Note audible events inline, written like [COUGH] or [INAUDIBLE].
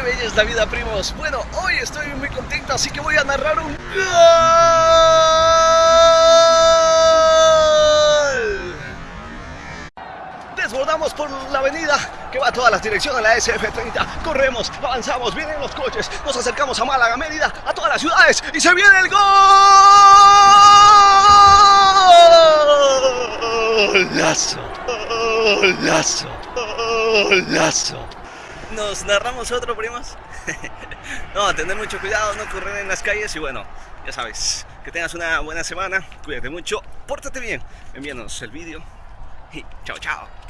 qué bella es la vida, primos. Bueno, hoy estoy muy contento, así que voy a narrar un. Desbordamos por la avenida que va a todas las direcciones la SF30. Corremos, avanzamos, vienen los coches, nos acercamos a Málaga, Mérida, a todas las ciudades y se viene el gol. Golazo, golazo, golazo. Nos narramos otro, primos. [LAUGHS] no, tener mucho cuidado, no correr en las calles y bueno, ya sabes, que tengas una buena semana, cuídate mucho, pórtate bien, envíanos el vídeo y chao, chao.